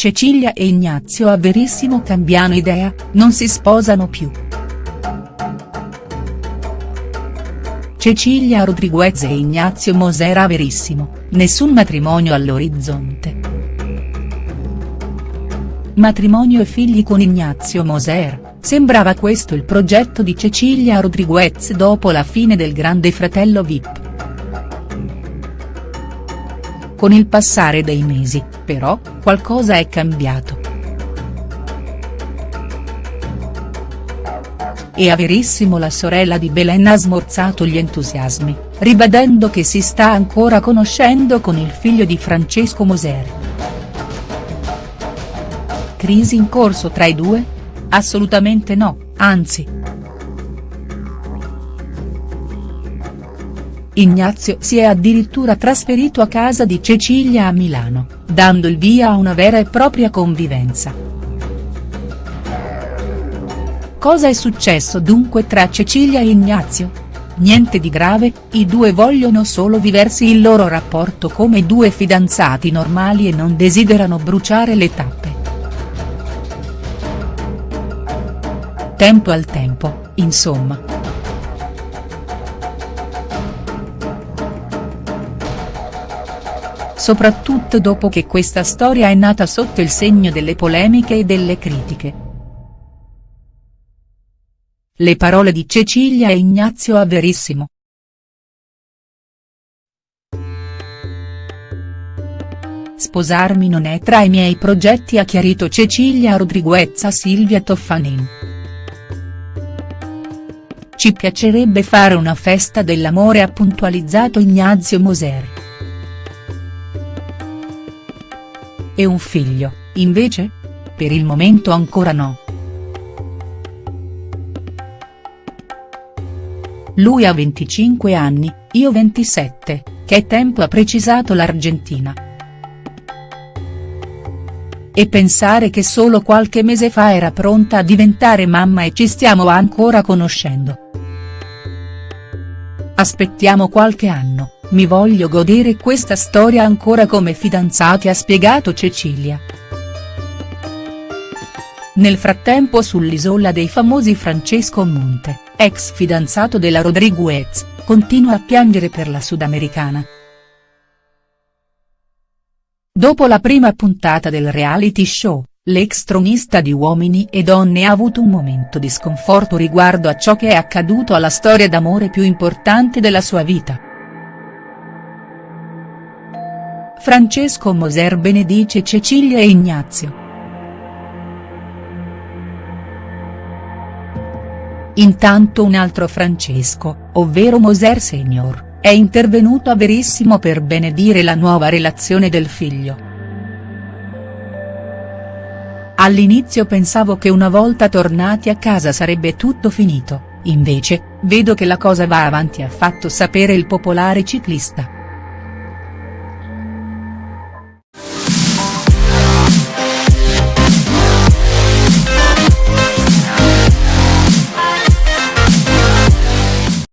Cecilia e Ignazio a Verissimo cambiano idea, non si sposano più. Cecilia Rodriguez e Ignazio Moser a Verissimo, nessun matrimonio all'orizzonte. Matrimonio e figli con Ignazio Moser, sembrava questo il progetto di Cecilia Rodriguez dopo la fine del Grande Fratello Vip. Con il passare dei mesi, però, qualcosa è cambiato. E a Verissimo la sorella di Belen ha smorzato gli entusiasmi, ribadendo che si sta ancora conoscendo con il figlio di Francesco Moser. Crisi in corso tra i due? Assolutamente no, anzi. Ignazio si è addirittura trasferito a casa di Cecilia a Milano, dando il via a una vera e propria convivenza. Cosa è successo dunque tra Cecilia e Ignazio? Niente di grave, i due vogliono solo viversi il loro rapporto come due fidanzati normali e non desiderano bruciare le tappe. Tempo al tempo, insomma. Soprattutto dopo che questa storia è nata sotto il segno delle polemiche e delle critiche. Le parole di Cecilia e Ignazio a Verissimo. Sposarmi non è tra i miei progetti ha chiarito Cecilia Rodriguez a Silvia Toffanin. Ci piacerebbe fare una festa dell'amore ha puntualizzato Ignazio Moser. E un figlio, invece? Per il momento ancora no. Lui ha 25 anni, io 27, che tempo ha precisato l'Argentina. E pensare che solo qualche mese fa era pronta a diventare mamma e ci stiamo ancora conoscendo. Aspettiamo qualche anno. Mi voglio godere questa storia ancora come fidanzati ha spiegato Cecilia. Nel frattempo sull'isola dei famosi Francesco Monte, ex fidanzato della Rodriguez, continua a piangere per la sudamericana. Dopo la prima puntata del reality show, l'ex tronista di Uomini e Donne ha avuto un momento di sconforto riguardo a ciò che è accaduto alla storia d'amore più importante della sua vita. Francesco Moser benedice Cecilia e Ignazio. Intanto un altro Francesco, ovvero Moser Senior, è intervenuto a Verissimo per benedire la nuova relazione del figlio. All'inizio pensavo che una volta tornati a casa sarebbe tutto finito, invece, vedo che la cosa va avanti ha fatto sapere il popolare ciclista.